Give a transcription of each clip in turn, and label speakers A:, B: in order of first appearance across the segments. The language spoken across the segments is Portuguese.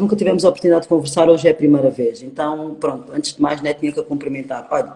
A: nunca tivemos a oportunidade de conversar, hoje é a primeira vez. Então, pronto, antes de mais, né, tinha que a cumprimentar. Olha,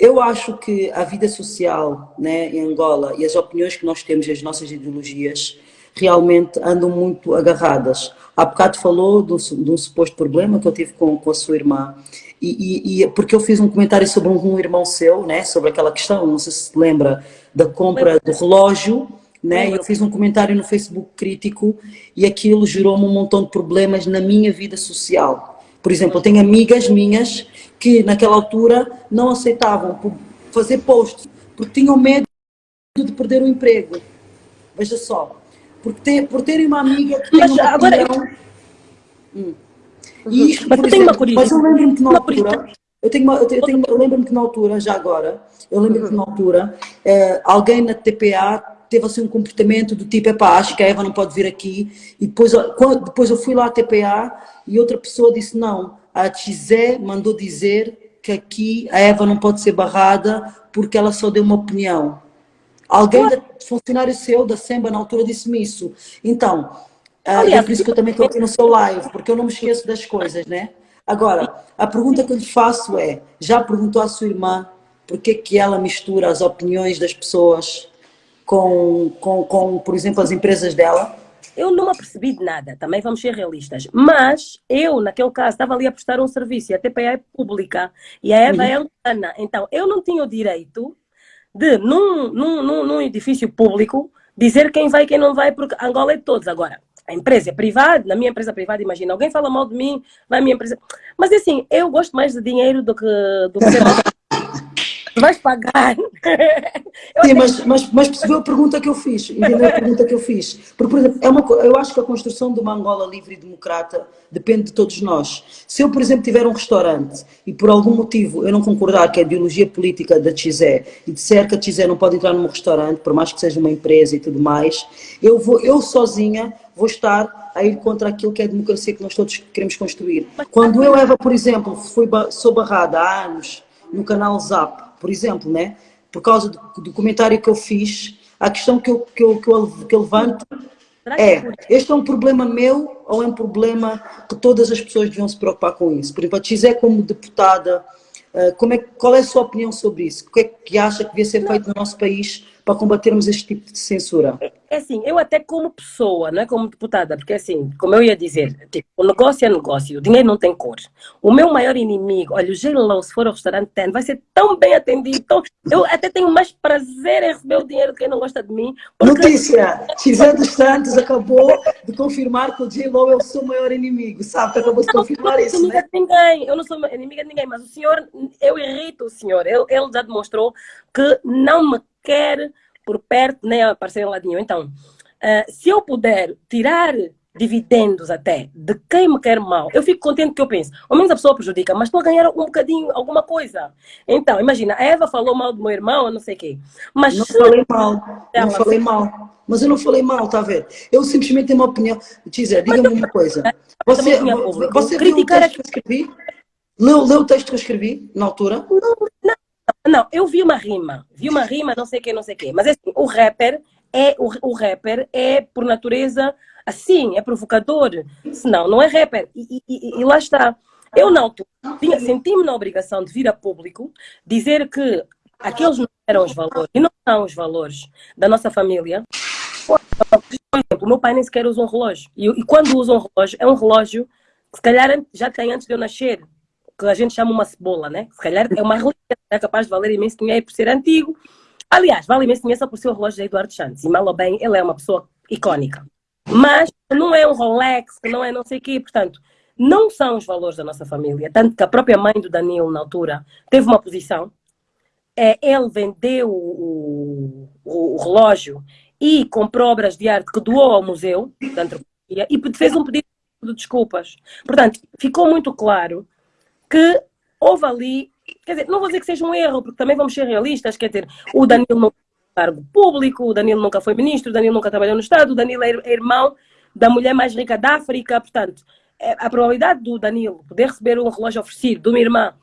A: eu acho que a vida social né, em Angola e as opiniões que nós temos e as nossas ideologias realmente andam muito agarradas. Há bocado falou de um, de um suposto problema que eu tive com, com a sua irmã. E, e, porque eu fiz um comentário sobre um, um, irmão seu, né, sobre aquela questão, não sei se se lembra, da compra do relógio, né? Eu fiz um comentário no Facebook crítico e aquilo gerou-me um montão de problemas na minha vida social. Por exemplo, eu tenho amigas minhas que naquela altura não aceitavam fazer posts porque tinham medo de perder o emprego. Veja só, porque ter, por terem uma amiga que
B: mas, uma agora opinião... eu... hum.
A: E isto, mas, exemplo, uma mas eu lembro-me que na altura, eu, tenho uma, eu, tenho, eu lembro-me que na altura, já agora, eu lembro-me que na altura, eh, alguém na TPA teve assim um comportamento do tipo, epá, acho que a Eva não pode vir aqui. E depois, quando, depois eu fui lá à TPA e outra pessoa disse, não, a Tizé mandou dizer que aqui a Eva não pode ser barrada porque ela só deu uma opinião. Alguém, da, funcionário seu da SEMBA na altura disse-me isso. Então, uh, é por isso que eu também estou aqui no seu live, porque eu não me esqueço das coisas, né? Agora, a pergunta que eu lhe faço é, já perguntou à sua irmã por que que ela mistura as opiniões das pessoas com, com, com, por exemplo, as empresas dela?
B: Eu não me apercebi de nada, também vamos ser realistas. Mas eu, naquele caso, estava ali a prestar um serviço e a TPA é pública e a Eva uhum. é Ana. Então, eu não tinha o direito de, num, num, num, num edifício público, dizer quem vai e quem não vai, porque Angola é de todos. Agora, a empresa é privada, na minha empresa privada, imagina, alguém fala mal de mim, vai à minha empresa. Mas assim, eu gosto mais de dinheiro do que, do que vais pagar.
A: Sim, mas, mas, mas percebeu a pergunta que eu fiz, entendeu a pergunta que eu fiz? Porque, por exemplo, é uma, eu acho que a construção de uma Angola livre e democrata depende de todos nós. Se eu, por exemplo, tiver um restaurante e por algum motivo eu não concordar que a ideologia política da Tizé e disser que a Tizé não pode entrar num restaurante, por mais que seja uma empresa e tudo mais, eu, vou, eu sozinha vou estar a ir contra aquilo que é a democracia que nós todos queremos construir. Quando eu, Eva, por exemplo, fui, sou barrada há anos no canal Zap, por exemplo, né? por causa do, do comentário que eu fiz, a questão que eu, que eu, que eu, que eu levanto é, este é um problema meu ou é um problema que todas as pessoas deviam se preocupar com isso? Por exemplo, a Xé como deputada, eh, como é, qual é a sua opinião sobre isso? O que é que acha que devia ser feito no nosso país para combatermos este tipo de censura?
B: É assim, eu até como pessoa, não é como deputada, porque assim, como eu ia dizer, tipo, o negócio é negócio, o dinheiro não tem cor. O meu maior inimigo, olha, o Geilão, se for ao restaurante, tem, vai ser tão bem atendido, tão... eu até tenho mais prazer em receber o dinheiro de quem não gosta de mim.
A: Porque... Notícia, Gisele dos Santos acabou de confirmar que o Geilão é o seu maior inimigo, sabe? Acabou de confirmar isso,
B: né? de ninguém, eu não sou inimiga de ninguém, mas o senhor, eu irrito o senhor, ele, ele já demonstrou que não me quer por perto, nem aparecer em lado nenhum. Então, uh, se eu puder tirar dividendos até de quem me quer mal, eu fico contente que eu penso, ao menos a pessoa prejudica, mas estou a ganhar um bocadinho, alguma coisa. Então, imagina, a Eva falou mal do meu irmão, não sei o quê. Mas
A: não falei mal, não falei mal. Mas eu não falei mal, está a ver? Eu simplesmente tenho uma opinião. Tizer, diga-me uma coisa. Você, você viu o texto que eu escrevi? Leu, leu o texto que eu escrevi na altura?
B: Não, não, não, eu vi uma rima, vi uma rima, não sei o que, não sei o que. Mas assim, o rapper é o, o rapper é por natureza assim, é provocador. Senão, não é rapper. E, e, e lá está. Eu altura senti-me na obrigação de vir a público dizer que aqueles não eram os valores e não são os valores da nossa família. Por exemplo, o meu pai nem sequer usa um relógio. E, e quando usa um relógio, é um relógio que se calhar já tem antes de eu nascer que a gente chama uma cebola, né? Se calhar é uma relíquia, é capaz de valer imenso dinheiro por ser antigo. Aliás, vale imenso dinheiro só por ser o relógio de Eduardo Santos. E mal ou bem, ele é uma pessoa icónica. Mas não é um Rolex, não é não sei o quê. Portanto, não são os valores da nossa família. Tanto que a própria mãe do Danilo, na altura, teve uma posição. É, ele vendeu o, o, o relógio e comprou obras de arte que doou ao museu da antropologia e fez um pedido de desculpas. Portanto, ficou muito claro que houve ali, quer dizer, não vou dizer que seja um erro, porque também vamos ser realistas, quer dizer, o Danilo não cargo público, o Danilo nunca foi ministro, o Danilo nunca trabalhou no Estado, o Danilo é, irmão da mulher mais rica da África, portanto, é, a probabilidade do Danilo poder receber um relógio oferecido de uma irmã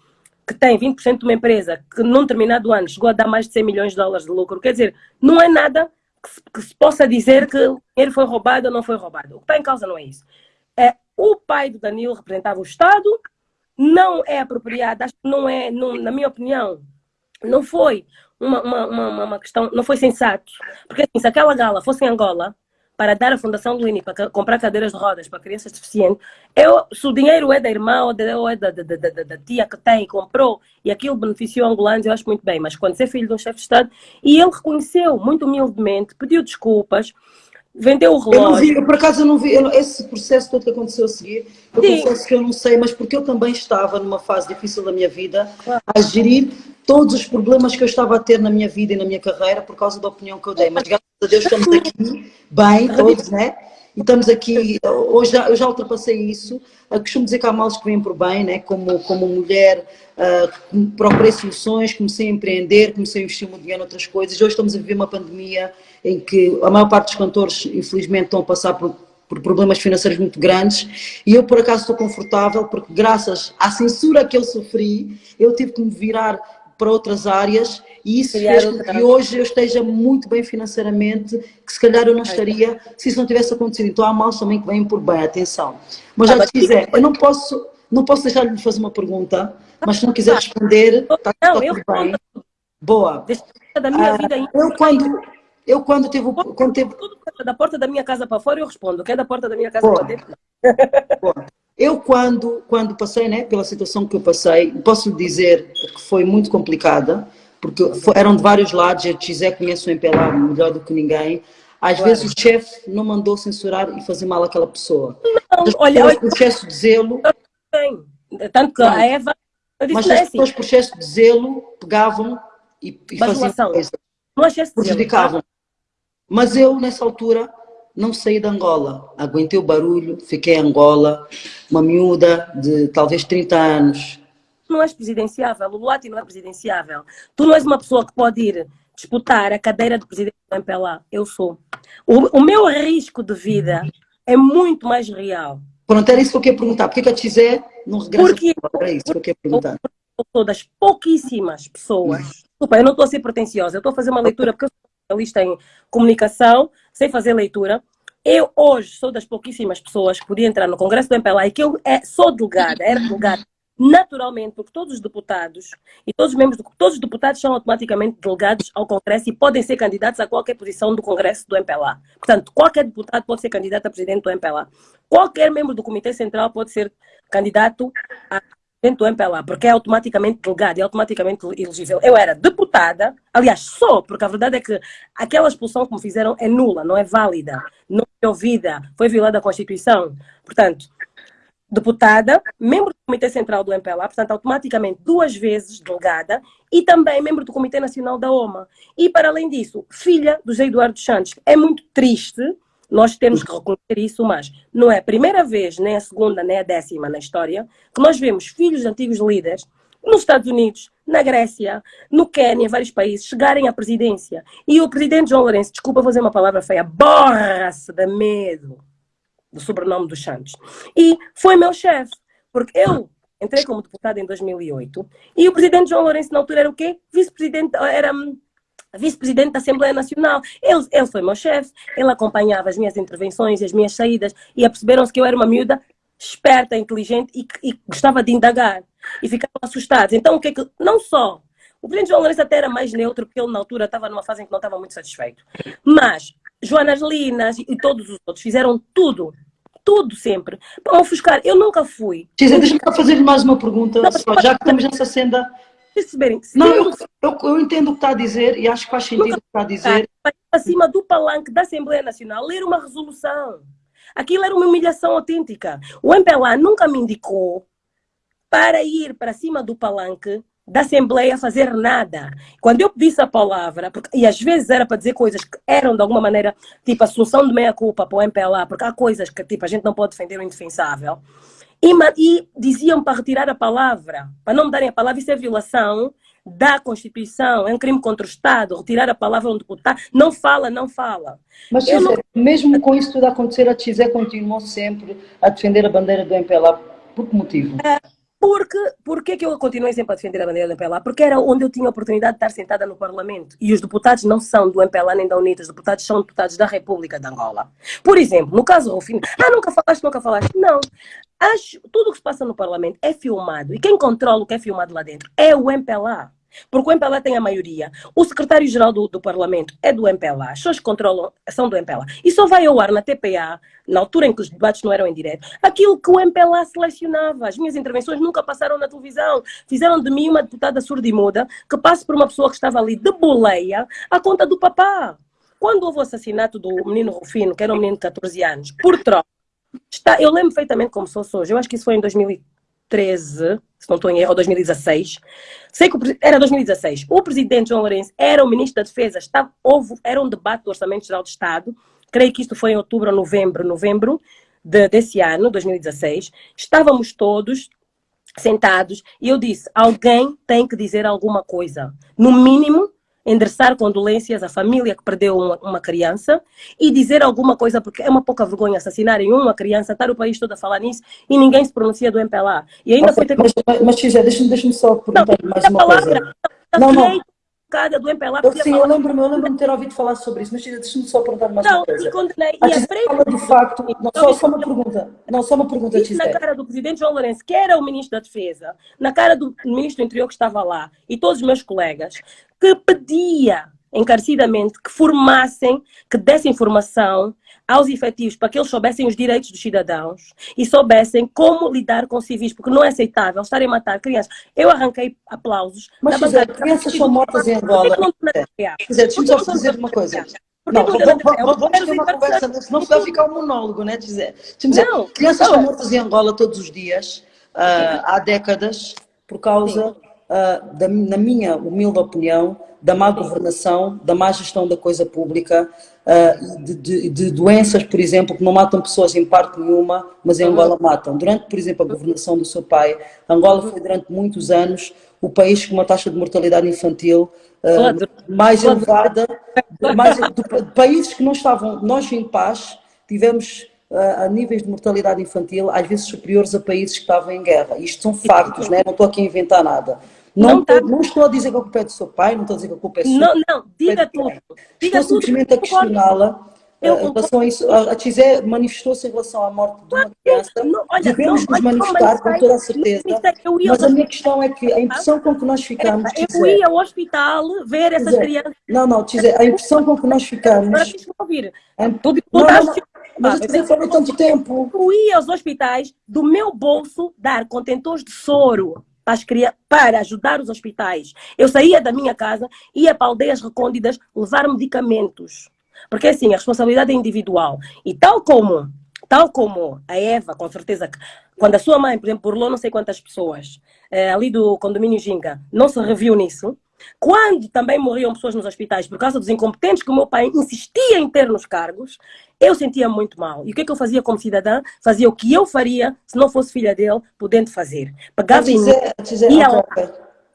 B: que tem 20% de uma empresa que num determinado ano chegou a dar mais de 100 milhões de dólares de lucro, quer dizer, não é nada que se, que se possa dizer que dinheiro foi roubado ou não foi roubado. O que está em causa não é isso. É, o pai do Danilo representava o Estado, não é que não é, não, na minha opinião, não foi uma, uma, uma, uma, questão, não foi sensato. Porque assim, se aquela gala fosse em Angola, para dar à Fundação do INI para comprar cadeiras de rodas para crianças deficientes, eu, se o dinheiro é da irmã ou, de, ou é da, da, da, da, tia que tem, comprou, e aquilo beneficiou angolanos, eu acho muito bem. Mas quando você é filho de um chefe de Estado, e ele reconheceu muito humildemente, pediu desculpas, vendeu o relógio.
A: Eu, vi, por acaso eu não vi esse processo todo que aconteceu a seguir, eu Sim. confesso que eu não sei, mas porque eu também estava numa fase difícil da minha vida a gerir todos os problemas que eu estava a ter na minha vida e na minha carreira por causa da opinião que eu dei. Mas graças a Deus estamos aqui, bem, todos, né? E estamos aqui, hoje eu já ultrapassei isso. Eu costumo dizer que há males que vêm por bem, né? como, como mulher, uh, procurei soluções, comecei a empreender, comecei a investir muito dinheiro em outras coisas. Hoje estamos a viver uma pandemia em que a maior parte dos cantores, infelizmente, estão a passar por por problemas financeiros muito grandes e eu por acaso estou confortável porque graças à censura que eu sofri eu tive que me virar para outras áreas e isso fez com que hoje eu esteja muito bem financeiramente, que se calhar eu não estaria se isso não tivesse acontecido. Então há males também que vêm por bem, atenção. Mas já te quiser, eu não posso, não posso deixar de fazer uma pergunta, mas se não quiser responder, está, está tudo bem. Boa.
B: Da minha vida
A: ah, eu quando, eu quando teve, quando teve...
B: Da porta da minha casa para fora eu respondo, que é da porta da minha casa para dentro.
A: Boa. Eu, quando, quando passei né, pela situação que eu passei, posso lhe dizer que foi muito complicada, porque foi, eram de vários lados, a Tizé conhece o MPLA melhor do que ninguém. Às claro. vezes o chefe não mandou censurar e fazer mal àquela pessoa. Não, olha, olha, por excesso de zelo...
B: Tanto que a Eva...
A: Mas as pessoas, por excesso de zelo, pegavam e, e faziam coisa. Prejudicavam. Mas eu, nessa altura, não saí de Angola. Aguentei o barulho, fiquei em Angola, uma miúda de talvez 30 anos.
B: Não és presidenciável, o Luati não é presidenciável. Tu não és uma pessoa que pode ir disputar a cadeira de presidente do MPLA. Eu sou. O, o meu risco de vida é muito mais real.
A: Pronto, era isso que eu queria perguntar. Por que a Tizé não regressa? Porque era isso que eu queria perguntar.
B: Eu sou das pouquíssimas pessoas. Desculpa, eu não estou a ser pretenciosa. Eu estou a fazer uma leitura porque eu sou especialista em comunicação, sei fazer leitura. Eu hoje sou das pouquíssimas pessoas que podia entrar no Congresso do MPLA e que eu é, sou delegada, era delegada naturalmente, porque todos os deputados e todos os membros, do, todos os deputados são automaticamente delegados ao Congresso e podem ser candidatos a qualquer posição do Congresso do MPLA. Portanto, qualquer deputado pode ser candidato a presidente do MPLA. Qualquer membro do Comitê Central pode ser candidato a dentro do MPLA, porque é automaticamente delegado é automaticamente elegível. Eu era deputada, aliás, só, porque a verdade é que aquela expulsão que me fizeram é nula, não é válida, não é ouvida, foi violada a Constituição. Portanto, deputada, membro do Comitê Central do MPLA, portanto, automaticamente duas vezes delegada, e também membro do Comitê Nacional da OMA. E, para além disso, filha do José Eduardo Santos. É muito triste nós temos que reconhecer isso, mas não é a primeira vez, nem a segunda, nem a décima na história, que nós vemos filhos de antigos líderes nos Estados Unidos, na Grécia, no Quênia, em vários países, chegarem à presidência. E o presidente João Lourenço, desculpa fazer uma palavra feia, borra-se de medo do sobrenome dos Santos. E foi meu chefe, porque eu entrei como deputada em 2008 e o presidente João Lourenço na altura era o quê? Vice-presidente, era hum, vice-presidente da Assembleia Nacional. Ele, ele foi meu chefe, ele acompanhava as minhas intervenções e as minhas saídas e aperceberam-se que eu era uma miúda esperta, inteligente e, e gostava de indagar. E ficaram assustados. Então, o que é que... Não só... O presidente João Lourenço até era mais neutro, porque ele na altura estava numa fase em que não estava muito satisfeito. Mas Joanas Linas e todos os outros fizeram tudo tudo sempre, para ofuscar. Eu nunca fui.
A: Cisa, deixa-me fazer mais uma pergunta, não, só, já que estamos nessa senda
B: perceberem.
A: Não, eu, eu, eu, entendo o que está a dizer e acho que faz sentido o que está a dizer.
B: Acima do palanque da Assembleia Nacional, ler uma resolução. Aquilo era uma humilhação autêntica. O MPLA nunca me indicou para ir para cima do palanque da Assembleia fazer nada. Quando eu pedisse a palavra, porque, e às vezes era para dizer coisas que eram de alguma maneira, tipo a solução de meia-culpa para o MPLA, porque há coisas que tipo, a gente não pode defender o indefensável. E, e diziam para retirar a palavra, para não me darem a palavra, isso é violação da Constituição, é um crime contra o Estado, retirar a palavra a um deputado, não fala, não fala.
A: Mas não... mesmo com isso tudo acontecer, a Tizé continuou sempre a defender a bandeira do MPLA, por que motivo? É,
B: Porque, por que eu continuei sempre a defender a bandeira do MPLA? Porque era onde eu tinha a oportunidade de estar sentada no Parlamento. E os deputados não são do MPLA nem da UNITA, os deputados são deputados da República de Angola. Por exemplo, no caso Rufino, ah, nunca falaste, nunca falaste. Não. Acho, tudo o que se passa no Parlamento é filmado. E quem controla o que é filmado lá dentro é o MPLA. Porque o MPLA tem a maioria. O secretário-geral do, do, Parlamento é do MPLA. As pessoas que controlam são do MPLA. E só vai ao ar na TPA, na altura em que os debates não eram em direto, aquilo que o MPLA selecionava. As minhas intervenções nunca passaram na televisão. Fizeram de mim uma deputada surda e muda que passe por uma pessoa que estava ali de boleia à conta do papá. Quando houve o assassinato do menino Rufino, que era um menino de 14 anos, por troca, está, eu lembro perfeitamente como sou hoje. Eu acho que isso foi em 2013 se não estou em erro, ou 2016. Sei que era 2016. O presidente João Lourenço era o ministro da Defesa, estava, houve, era um debate do Orçamento Geral do Estado, creio que isto foi em outubro ou novembro, novembro de, desse ano, 2016. Estávamos todos sentados e eu disse, alguém tem que dizer alguma coisa. No mínimo, endereçar condolências à família que perdeu uma, uma, criança e dizer alguma coisa, porque é uma pouca vergonha assassinarem uma criança, estar o país todo a falar nisso e ninguém se pronuncia do MPLA. E ainda
A: okay, foi ter... Mas, mas Xizé, deixa-me deixa só perguntar mais uma palavra, coisa. Não, não.
B: Do MPLA,
A: eu, sim, eu lembro-me eu lembro de ter ouvido falar sobre isso, mas deixa-me só perguntar mais não, uma coisa. Não, condenei. E a frente... fala do facto... Não, só, só uma pergunta. Não, só uma pergunta,
B: Xizé. na cara do presidente João Lourenço, que era o ministro da Defesa, na cara do ministro do Interior que estava lá, e todos os meus colegas, que pedia encarecidamente que formassem, que dessem informação aos efetivos para que eles soubessem os direitos dos cidadãos e soubessem como lidar com civis, porque não é aceitável estarem a matar crianças. Eu arranquei aplausos.
A: Mas, José, crianças são mortas em Angola. Quiser, deixa-me só dizer uma coisa. Não, vamos ter uma conversa, senão vai ficar um monólogo, né, dizer. Dizer, não, crianças são mortas em Angola todos os dias, uh, há décadas, por causa, uh, da, na minha humilde opinião, da má governação, da má gestão da coisa pública, uh, de, de, de, doenças, por exemplo, que não matam pessoas em parte nenhuma, mas em Angola matam. Durante, por exemplo, a governação do seu pai, Angola foi durante muitos anos o país com uma taxa de mortalidade infantil uh, mais elevada, mais, de, de países que não estavam, nós em paz, tivemos a níveis de mortalidade infantil, às vezes superiores a países que estavam em guerra. Isto são factos, né? não estou aqui a inventar nada. Não, não, tá... não, estou a dizer que a culpa é do seu pai, não estou a dizer que a culpa é sua.
B: Não, não, diga tudo. Diga
A: estou simplesmente a questioná-la eh, em relação a isso. A Tizé manifestou-se em relação à morte de uma criança. Não, olha, Devemos nos manifestar com toda a certeza. Mas a minha questão é que a impressão com que nós ficamos.
B: Eu ia ao hospital ver essas crianças.
A: Não, não, Tizé, a impressão com que nós ficamos. Agora
B: deixa-me ouvir.
A: Não, não, não. Mas você falou tanto tempo.
B: Eu ia aos hospitais do meu bolso dar contentores de soro para, ajudar os hospitais. Eu saía da minha casa, ia para aldeias recônditas levar medicamentos. Porque assim, a responsabilidade é individual. E tal como, tal como a Eva, com certeza, quando a sua mãe, por exemplo, burlou não sei quantas pessoas, é, ali do condomínio Ginga, não se reviu nisso, quando também morriam pessoas nos hospitais por causa dos incompetentes que o meu pai insistia em ter nos cargos, eu sentia muito mal. E o que é que eu fazia como cidadã? Fazia o que eu faria se não fosse filha dele, podendo fazer. Pegava em mim, ia lá.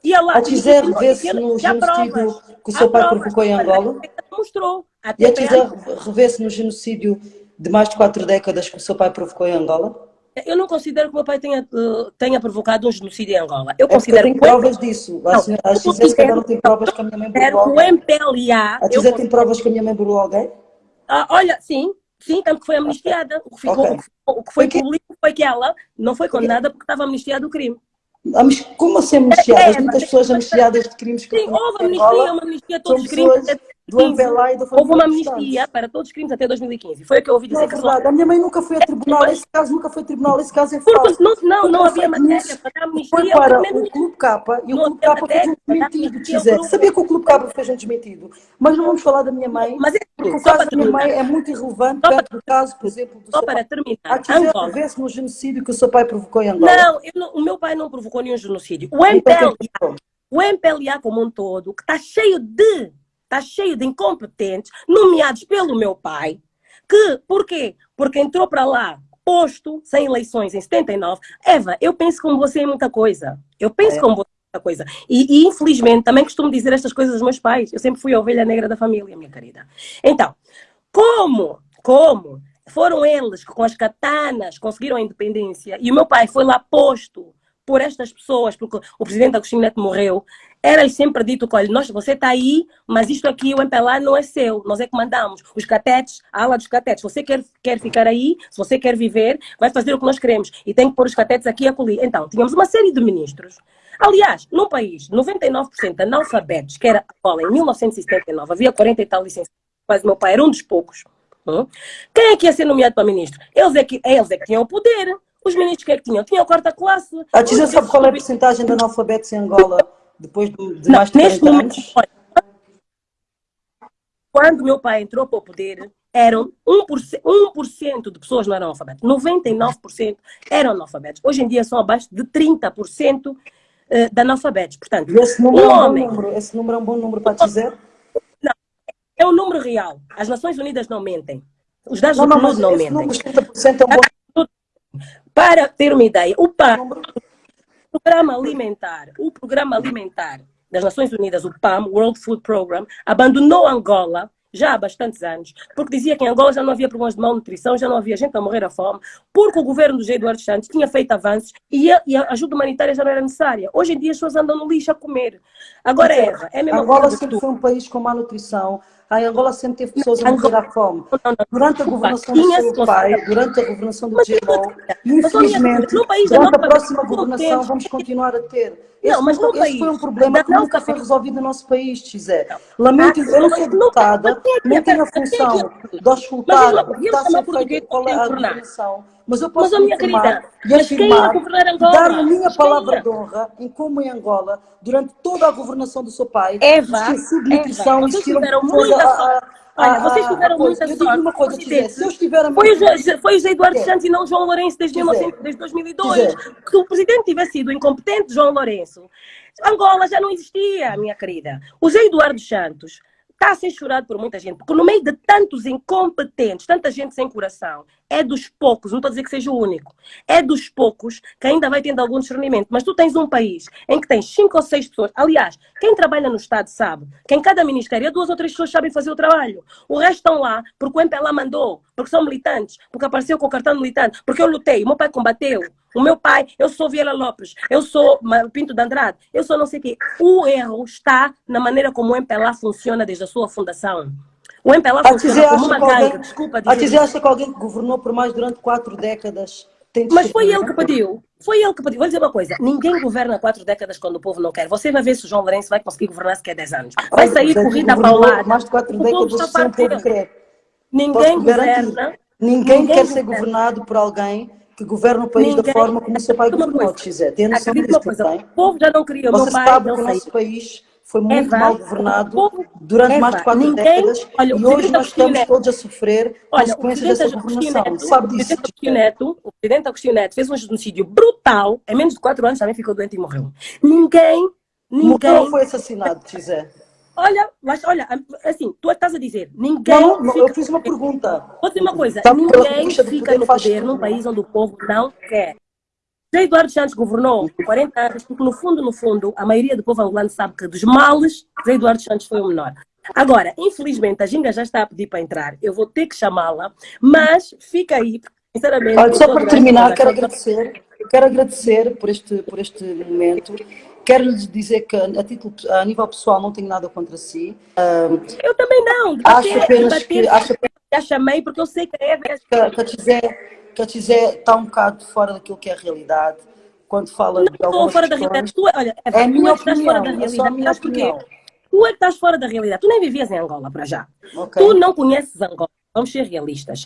A: Ia lá. A Tizé revê-se no genocídio que o seu pai provocou em Angola?
B: Mostrou.
A: E a Tizé revê-se no genocídio de mais de quatro décadas que o seu pai provocou em Angola?
B: Eu não considero que o meu pai tenha, uh, tenha provocado um genocídio em Angola. Eu é considero
A: tem provas disso. A, senhora, a Gisele, se calhar, não tem provas que a minha mãe burlou
B: alguém. O MPLA...
A: A Gisele tem provas que a minha mãe burlou alguém?
B: Ah, olha, sim. Sim, tanto que foi amnistiada. O que, ficou, okay. o que foi, público foi que ela não foi condenada porque estava amnistiada do crime.
A: Como assim amnistiadas? É, Muitas pessoas amnistiadas de crimes que
B: Sim, houve amnistia, uma amnistia todos os crimes
A: do e do
B: Houve uma amnistia para todos os crimes até 2015. Foi o que eu ouvi dizer.
A: Não é verdade. A minha mãe nunca foi a tribunal. Esse caso nunca foi a tribunal. Esse caso é
B: falso. Não, não, não havia matéria para amnistia.
A: Foi para o Clube Capa e o Clube Capa fez um desmentido, Gisele. Sabia que o Clube Capa fez um desmentido. Mas não vamos falar da minha mãe,
B: Mas é,
A: porque o caso da minha mãe é muito irrelevante perto do caso, por exemplo, do
B: Só para terminar. A
A: Gisele vê-se no genocídio que o seu pai provocou em Angola.
B: Não, não, o meu pai não provocou nenhum genocídio. O MPLA, o MPLA como um todo, que está cheio de está cheio de incompetentes, nomeados pelo meu pai, que, por quê? Porque entrou para lá posto, sem eleições em 79. Eva, eu penso como você em muita coisa. Eu penso é. como você em muita coisa. E, e, infelizmente, também costumo dizer estas coisas aos meus pais. Eu sempre fui a ovelha negra da família, minha querida. Então, como, como foram eles que com as katanas conseguiram a independência e o meu pai foi lá posto por estas pessoas, porque o presidente Agostinho Neto morreu, era sempre dito que, olha, nós, você está aí, mas isto aqui, o MPLA não é seu, nós é que mandamos. Os catetes, a ala dos catetes, você quer, quer ficar aí, se você quer viver, vai fazer o que nós queremos. E tem que pôr os catetes aqui e acolher. Então, tínhamos uma série de ministros. Aliás, num país, 99% analfabetos, que era a em 1979, havia 40 e tal licenciados, mas meu pai era um dos poucos. Hum? Quem é que ia ser nomeado para ministro? Eles é que, eles é que tinham o poder. Os ministros que é que tinham? Tinham a quarta classe.
A: A Tisa sabe qual é a porcentagem de analfabetos em Angola depois de mais de 40
B: momento, anos? Quando meu pai entrou para o poder, eram 1%, 1 de pessoas não eram analfabetas. 99% eram analfabetos. Hoje em dia são abaixo de 30% eh, de analfabetos. Portanto,
A: esse número, um é um homem, número, esse número é um bom número para dizer?
B: Não, é o número real. As Nações Unidas não mentem. Os dados não, do não, não mentem. Número, 30% é um bom para ter uma ideia, o PAM, o Programa Alimentar, o Programa Alimentar das Nações Unidas, o PAM, World Food Program, abandonou Angola já há bastantes anos, porque dizia que em Angola já não havia problemas de malnutrição, já não havia gente a morrer à fome, porque o governo do Eduardo Santos tinha feito avanços e a, e a, ajuda humanitária já não era necessária. Hoje em dia as pessoas andam no lixo a comer. Agora, Eva, é a mesma
A: Angola sempre foi um país com má nutrição, a Angola sempre teve pessoas a morrer à fome. Durante a governação do seu pai, durante a governação do GMO, infelizmente, durante a próxima governação vamos continuar a ter. Não, mas no país, foi um problema que nunca foi resolvido no nosso país, Gisé. Lamento, eu não sou deputada, nem tenho a função de auscultar o que está a ser feito é a governação. Mas eu posso mas, minha querida, e afirmar, dar a minha palavra de honra em como em Angola, durante toda a governação do seu pai,
B: Eva,
A: subnutrição,
B: Eva, vocês tiveram muita sorte. Olha, vocês tiveram ah, muita sorte. Uma coisa, dizer, se eu estiver a foi, o, foi o José Eduardo Santos e não o João Lourenço desde, 19, desde 2002. Se o presidente tivesse sido incompetente, João Lourenço, Angola já não existia, minha querida. O José Eduardo Santos está a ser chorado por muita gente, porque no meio de tantos incompetentes, tanta gente sem coração, é dos poucos, não estou a dizer que seja o único, é dos poucos que ainda vai tendo algum discernimento. Mas tu tens um país em que tens cinco ou seis pessoas, aliás, quem trabalha no Estado sabe que em cada ministério duas ou três pessoas sabem fazer o trabalho. O resto estão lá porque o MPLA mandou, porque são militantes, porque apareceu com o cartão militante, porque eu lutei, meu pai combateu. O meu pai, eu sou Vieira Lopes, eu sou Pinto de Andrade, eu sou não sei o quê. O erro está na maneira como o MPLA funciona desde a sua fundação. O MPLA a funciona como uma gangue, desculpa
A: dizer. A dizer, acha que alguém que governou por mais durante quatro décadas tem de
B: Mas foi ele que pediu. Foi ele que pediu. Vou dizer uma coisa. Ninguém governa quatro décadas quando o povo não quer. Você vai ver se o João Lourenço vai conseguir governar se quer 10 anos. Vai sair corrida paulada.
A: Mais de quatro décadas sem o povo quer.
B: Ninguém governa.
A: Ninguém, quer ser governado por alguém que governa o país Ninguém... da forma como o seu pai governou, Xé. Tem noção disso
B: O povo já não queria.
A: Você sabe que o nosso país foi muito Eva, mal governado povo, durante Eva, mais de quatro ninguém, décadas olha, e hoje nós estamos Neto, todos a sofrer olha, consequências dessa governação. Neto, sabe disso? O presidente,
B: Neto, o presidente Agostinho Neto fez um genocídio brutal, em menos de quatro anos também ficou doente e morreu. Ninguém, ninguém...
A: Morreu foi assassinado, Xé.
B: Olha, mas olha, assim, tu estás a dizer, ninguém.
A: Não, não eu fiz uma pergunta.
B: Vou dizer uma coisa: ninguém fica no poder num país onde o povo não quer. José Eduardo Santos governou 40 anos, porque no fundo, no fundo, a maioria do povo angolano sabe que dos males, José Eduardo Santos foi o menor. Agora, infelizmente, a Ginga já está a pedir para entrar, eu vou ter que chamá-la, mas fica aí, sinceramente...
A: Olha, só para terminar, quero agradecer, quero agradecer por este, por este momento Quero lhes dizer que, a, título, a nível pessoal, não tenho nada contra si.
B: Uh, eu também não.
A: Debater, acho apenas debater, que. Acho,
B: já chamei porque eu sei que é. Que,
A: que a Tizé está um bocado fora daquilo que é a realidade. Quando fala
B: não de estou fora da realidade. Tu, olha, é, é a minha tu opinião, fora da realidade. É minha opinião. Tu é que estás fora da realidade. Tu nem vivias em Angola para já. Okay. Tu não conheces Angola. Vamos ser realistas.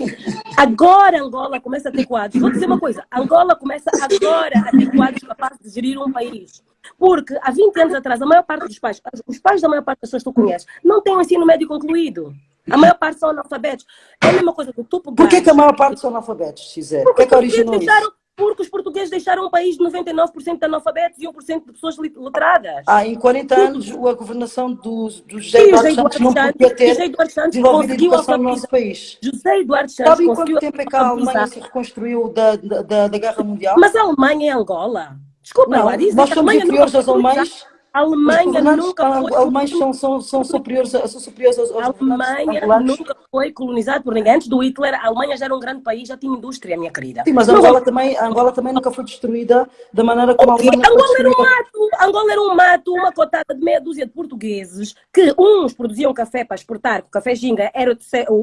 B: Agora Angola começa a ter quadros. Vou dizer uma coisa. Angola começa agora a ter quadros capazes de gerir um país. Porque há 20 anos atrás, a maior parte dos pais, os pais da maior parte das pessoas que tu conheces, não têm o ensino médio concluído. A maior parte são analfabetos. É a mesma coisa que tu
A: Por que, que a maior parte são analfabetos, Cisé? O que que originou isso?
B: Porque os portugueses deixaram um país de 99% de analfabetos e 1% de pessoas letradas.
A: Ah, em 40 anos a governação do, do José Eduardo Santos não podia ter José Eduardo Santos desenvolvido educação no nosso país.
B: José Eduardo Santos
A: Sabe em quanto tempo é que a Alemanha se reconstruiu da, da, da, Guerra Mundial?
B: Mas a Alemanha é Angola. Desculpa,
A: não, lá, nós somos inferiores aos alemães.
B: A Alemanha nunca foi.
A: Alemães são, são, são, superiores, são superiores aos,
B: aos A Alemanha nunca foi colonizada por ninguém. Antes do Hitler, a Alemanha já era um grande país, já tinha indústria, minha querida.
A: Sim, mas a Angola, também, a Angola também nunca foi destruída da maneira como okay. a Alemanha
B: Angola era um mato, Angola era um mato, uma cotada de meia dúzia de portugueses que uns produziam café para exportar, que o café Ginga era,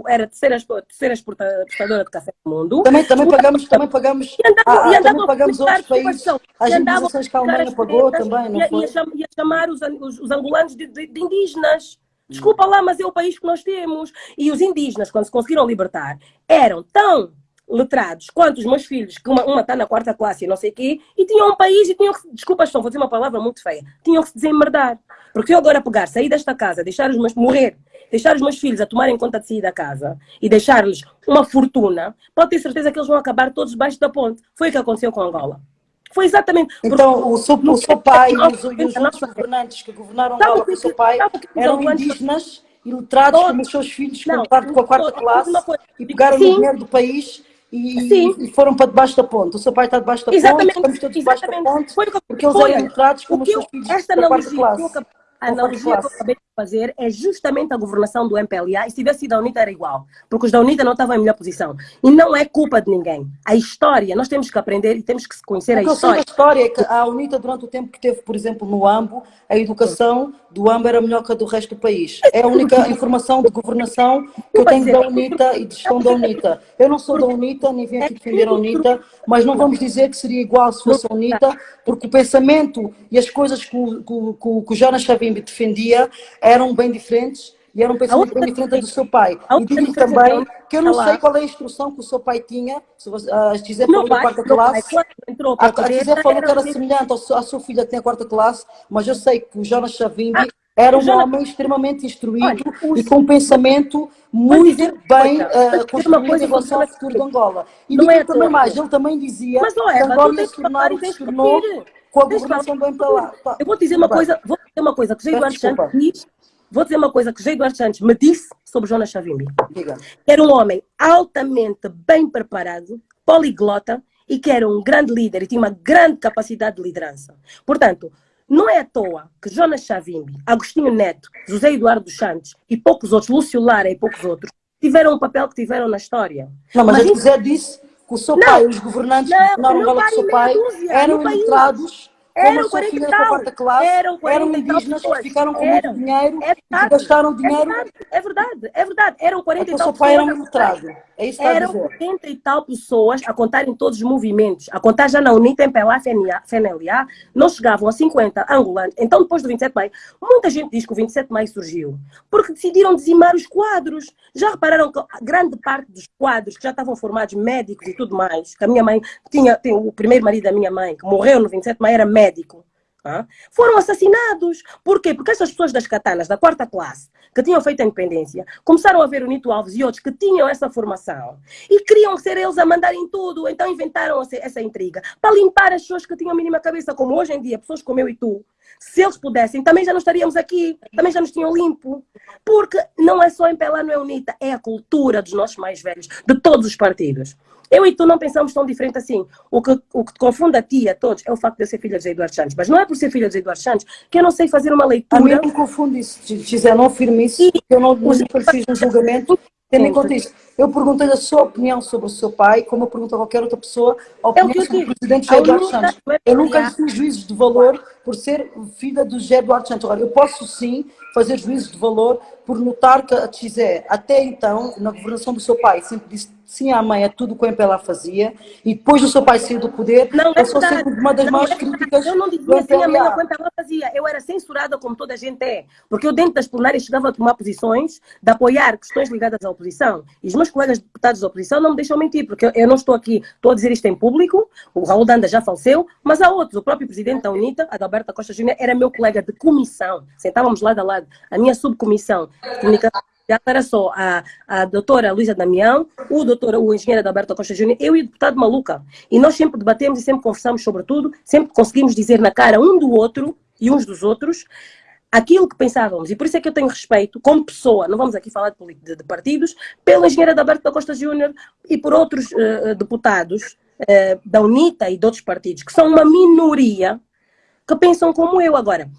B: era a terceira, terceira exportadora de café do mundo.
A: Também, também pagamos, também pagamos, e andavam, a, e andavam também pagamos outros países, as indenizações que a Alemanha pagou também, não foi?
B: Chamar os, os, os angolanos de, de, de indígenas. Desculpa lá, mas é o país que nós temos. E os indígenas, quando se conseguiram libertar, eram tão letrados quanto os meus filhos, que uma, está na quarta classe e não sei o quê, e tinham um país e tinham que, desculpa, estão a fazer uma palavra muito feia, tinham que se desemmerdar. Porque eu agora pegar, sair desta casa, deixar os meus, morrer, deixar os meus filhos a tomarem conta de sair da casa e deixar-lhes uma fortuna, pode ter certeza que eles vão acabar todos debaixo da ponte. Foi o que aconteceu com Angola. Foi exatamente.
A: Então, o seu, o seu pai e os, e os outros governantes que governaram Angola com o seu pai eram indígenas e letrados como os seus filhos que compraram com a quarta classe e pegaram o dinheiro do país e, e, foram para debaixo da ponte. O seu pai está debaixo da exatamente, ponte, estamos todos debaixo da ponte, porque eles eram letrados como os seus filhos esta da quarta classe.
B: A analogia que eu acabei de fazer é justamente a governação do MPLA e se tivesse sido a UNITA era igual, porque os da UNITA não estavam em melhor posição. E não é culpa de ninguém. A história, nós temos que aprender e temos que conhecer a história.
A: A história é que a UNITA, durante o tempo que teve, por exemplo, no AMBO, a educação do AMBO era melhor que a do resto do país. É a única informação de governação que eu tenho da UNITA e de gestão da UNITA. Eu não sou da UNITA, nem vim aqui defender a UNITA, mas não vamos dizer que seria igual se fosse a UNITA, porque o pensamento e as coisas que o, que, que, que o Jonas Savimbi defendia eram bem diferentes e era um pensamento bem diferente do seu pai. E digo também que eu não sei qual é a instrução que o seu pai tinha, se a Gisé falou da quarta classe, a, a Gisé falou que era semelhante à sua filha que tem a quarta classe, mas eu sei que o Jonas Chavimbi ah, era um homem extremamente instruído e com um pensamento muito bem uh, construído em relação ao futuro de Angola. E digo é também mais, ele também dizia que Angola se tornou com a governação do MPLA.
B: Eu vou dizer uma coisa, vou dizer uma coisa que José Eduardo Santos diz Vou dizer uma coisa que José Eduardo Santos me disse sobre Jonas. Diga. Era um homem altamente bem preparado, poliglota e que era um grande líder e tinha uma grande capacidade de liderança. Portanto, não é à toa que Jonas Savimbi, Agostinho Neto, José Eduardo dos Santos e poucos outros, Lúcio Lara e poucos outros, tiveram um papel que tiveram na história.
A: Não, mas, mas José disse que o seu não, pai, os governantes não, que governaram o seu pai, eram ilustrados eram 40 e tal. Eram 40 eram indígenas que ficaram com muito dinheiro é e gastaram dinheiro.
B: É verdade, é verdade. Eram 40
A: e
B: tal.
A: O seu pai era um letrado. É isso que
B: Eram 40 e tal pessoas a contarem todos os movimentos, a contar já na UNITA, MPLA, FNLA, não chegavam a 50 angolanos. Então, depois do 27 de maio, muita gente diz que o 27 de maio surgiu porque decidiram dizimar os quadros. Já repararam que grande parte dos quadros que já estavam formados, médicos e tudo mais, que a minha mãe tinha, tinha o primeiro marido da minha mãe, que morreu no 27 de maio, era médico foram assassinados. Por quê? Porque essas pessoas das katanas, da quarta classe, que tinham feito a independência, começaram a ver o Nito Alves e outros que tinham essa formação e queriam ser eles a mandarem tudo. Então inventaram essa intriga para limpar as pessoas que tinham a mínima cabeça, como hoje em dia, pessoas como eu e tu. Se eles pudessem, também já não estaríamos aqui, também já nos tinham limpo. Porque não é só em Pelá, não é UNITA, é a cultura dos nossos mais velhos, de todos os partidos. Eu e tu não pensamos tão diferente assim. O que, o que te confunde a ti e a todos é o facto de eu ser filha de Eduardo Santos. Mas não é por ser filha de Eduardo Santos que eu não sei fazer uma leitura. A
A: mim não confunde isso, Gisele, não afirmo isso, e, eu não, nunca fiz um julgamento. Tendo em conta isso, eu perguntei a sua opinião sobre o seu pai, como eu pergunto a qualquer outra pessoa, a opinião é sobre o presidente José Eduardo Santos. Eu nunca lhe fiz juízos de valor por ser filha do José Eduardo Santos. Agora, eu posso sim fazer juízos de valor por notar que a Xé, até então, na governação do seu pai, sempre disse sim à mãe a tudo o que MPLA fazia, e depois do seu pai sair do poder,
B: não,
A: é sou sempre uma das maiores
B: é
A: críticas
B: Eu não dizia sim à mãe o que MPLA fazia, eu era censurada como toda a gente é, porque eu dentro das plenárias chegava a tomar posições de apoiar questões ligadas à oposição, e os meus colegas deputados da oposição não me deixam mentir, porque eu não estou aqui, estou a dizer isto em público, o Raul Danda já faleceu, mas há outros, o próprio presidente da UNITA, Adalberto Costa Júnior, era meu colega de comissão, sentávamos lado a lado, a minha subcomissão de comunicação era só a, a doutora Luísa Damião, o doutor, o engenheiro Adalberto Costa Júnior, eu e o deputado Maluca. E nós sempre debatemos e sempre conversamos sobre tudo, sempre conseguimos dizer na cara um do outro e uns dos outros aquilo que pensávamos. E por isso é que eu tenho respeito, como pessoa, não vamos aqui falar de, de, de partidos, pelo engenheiro Adalberto da Costa Júnior e por outros uh, deputados uh, da UNITA e de outros partidos, que são uma minoria que pensam como eu. Agora,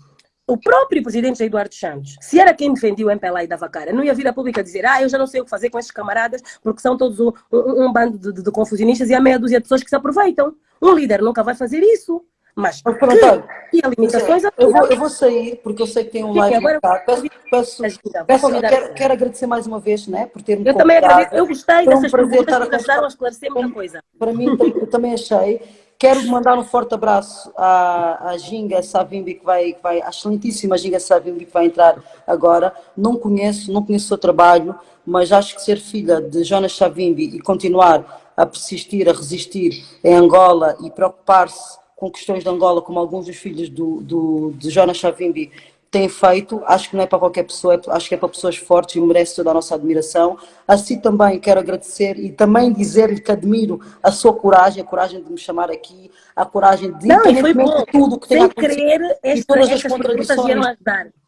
B: o próprio presidente Eduardo Santos, se era quem defendia o MPLA e dava cara, não ia vir a pública dizer, ah, eu já não sei o que fazer com estes camaradas, porque são todos um, um, um bando de, de, de, confusionistas e há meia dúzia de pessoas que se aproveitam. Um líder nunca vai fazer isso. Mas,
A: que, e limitações... Eu vou, eu vou sair, porque eu sei que tem um live agora. Peço, peço, peço, quero, quero, agradecer mais uma vez, né, por ter-me
B: Eu também agradeço, eu gostei dessas perguntas que ajudaram a esclarecer muita coisa.
A: Para mim, eu também achei. Quero mandar um forte abraço à, à Ginga Savimbi, que vai, que vai, a excelentíssima Ginga Savimbi, que vai entrar agora. Não conheço, não conheço o seu trabalho, mas acho que ser filha de Jonas Savimbi e continuar a persistir, a resistir em Angola e preocupar-se com questões de Angola, como alguns dos filhos do, do, de Jonas Savimbi têm feito, acho que não é para qualquer pessoa, é, acho que é para pessoas fortes e merece toda a nossa admiração. Assim também quero agradecer e também dizer-lhe que admiro a sua coragem, a coragem de me chamar aqui, a coragem de,
B: não, foi bom. tudo que tem acontecido querer, esta, e todas as contradições.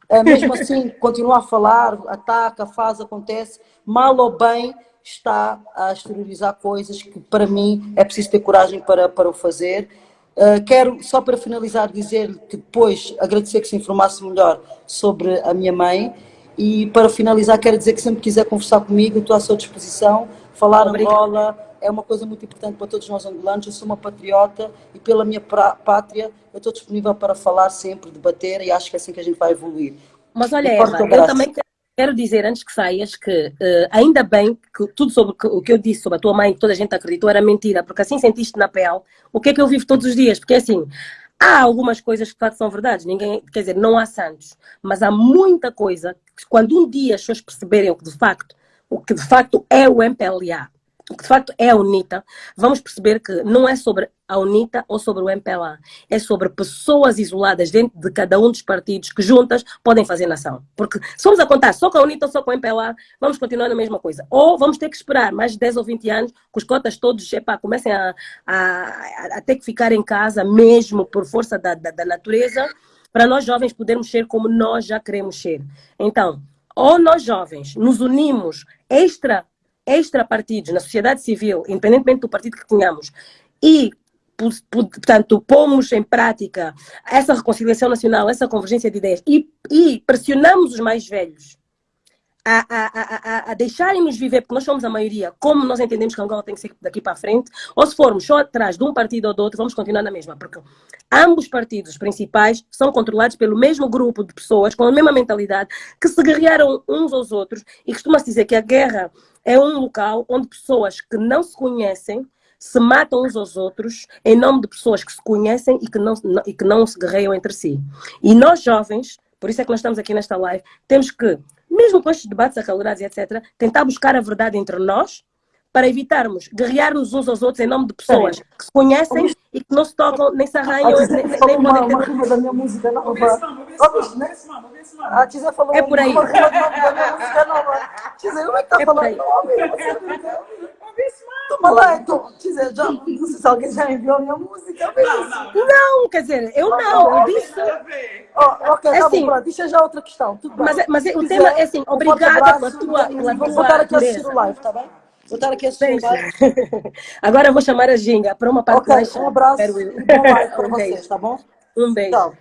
A: É, mesmo assim, continua a falar, ataca, faz, acontece, mal ou bem, está a exteriorizar coisas que para mim é preciso ter coragem para, para o fazer Uh, quero, só para finalizar, dizer que depois agradecer que se informasse melhor sobre a minha mãe e para finalizar quero dizer que sempre quiser conversar comigo, estou à sua disposição, falar Obrigada. Angola é uma coisa muito importante para todos nós angolanos, eu sou uma patriota e pela minha pátria eu estou disponível para falar sempre, debater e acho que é assim que a gente vai evoluir.
B: Mas olha Eva, eu também Quero dizer, antes que saias, que uh, ainda bem que tudo sobre o que eu disse sobre a tua mãe, que toda a gente acreditou, era mentira, porque assim sentiste na pele o que é que eu vivo todos os dias. Porque assim, há algumas coisas que de facto são verdades, ninguém, quer dizer, não há santos, mas há muita coisa que quando um dia as pessoas perceberem o que de facto, o que de facto é o MPLA, que de facto é a UNITA, vamos perceber que não é sobre a UNITA ou sobre o MPLA, é sobre pessoas isoladas dentro de cada um dos partidos que juntas podem fazer nação. Porque se formos a contar só com a UNITA ou só com o MPLA, vamos continuar na mesma coisa. Ou vamos ter que esperar mais de 10 ou 20 anos que os cotas todos epá, comecem a, a, a, ter que ficar em casa mesmo por força da, da, da natureza, para nós jovens podermos ser como nós já queremos ser. Então, ou nós jovens nos unimos extra extra-partidos na sociedade civil, independentemente do partido que tenhamos, e, portanto, pomos em prática essa reconciliação nacional, essa convergência de ideias, e, e pressionamos os mais velhos a, a, a, a deixarem-nos viver, porque nós somos a maioria, como nós entendemos que Angola tem que ser daqui para a frente, ou se formos só atrás de um partido ou do outro, vamos continuar na mesma, porque ambos partidos principais são controlados pelo mesmo grupo de pessoas, com a mesma mentalidade, que se guerrearam uns aos outros, e costuma-se dizer que a guerra é um local onde pessoas que não se conhecem se matam uns aos outros em nome de pessoas que se conhecem e que não, e que não se guerreiam entre si. E nós jovens, por isso é que nós estamos aqui nesta live, temos que, mesmo com estes debates acalorados e etc., tentar buscar a verdade entre nós para evitarmos guerrear-nos uns aos outros em nome de pessoas que se conhecem e que não se tocam, nem se arranham,
A: nem, nem, nem podem ter... A Tizé falou
B: é por aí.
A: uma música nova. Como é que tá é falando? Toma lá, então. Tizé, já, não sei se alguém já enviou a minha música.
B: Não, não, quer dizer, eu não, eu disse...
A: Oh, ok, é tá assim, bom, deixa já outra questão. Tudo
B: mas, é, mas o tema é assim, obrigada pela tua...
A: Vou voltar aqui a assistir o live, tá bem? Vou estar aqui a
B: Agora eu vou chamar a Ginga para uma parte
A: okay, mais. Um abraço e bom live para vocês, tá bom?
B: Um beijo. Tchau.